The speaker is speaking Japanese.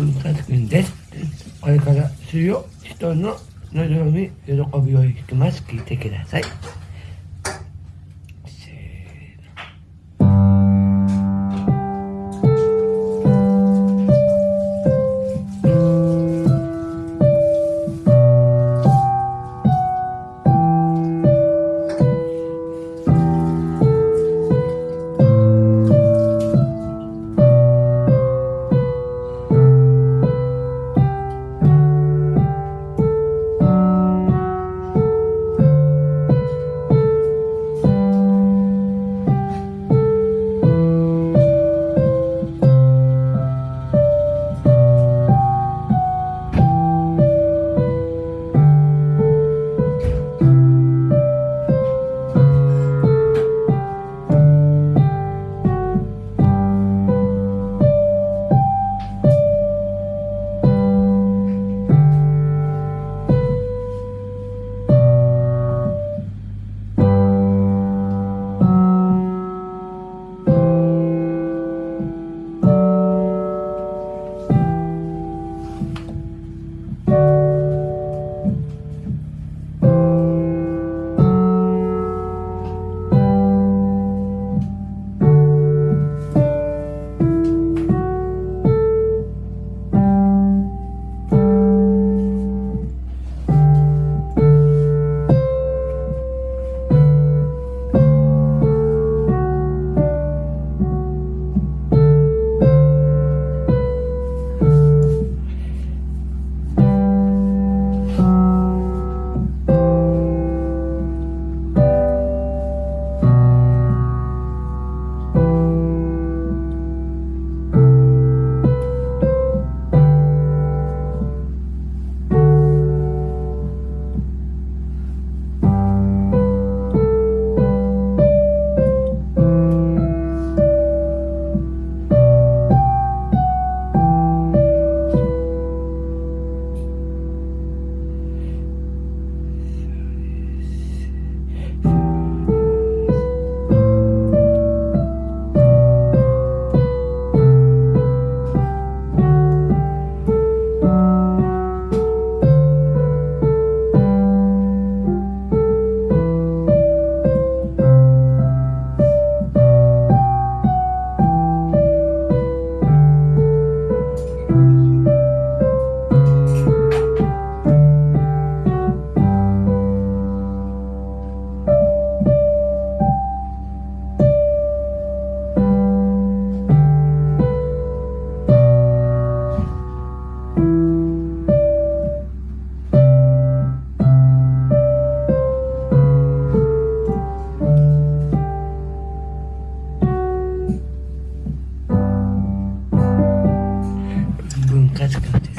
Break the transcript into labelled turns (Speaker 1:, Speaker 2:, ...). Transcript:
Speaker 1: 文化くんです。これから主よ人の望み、喜びを引きます。聞いてください。Let's go.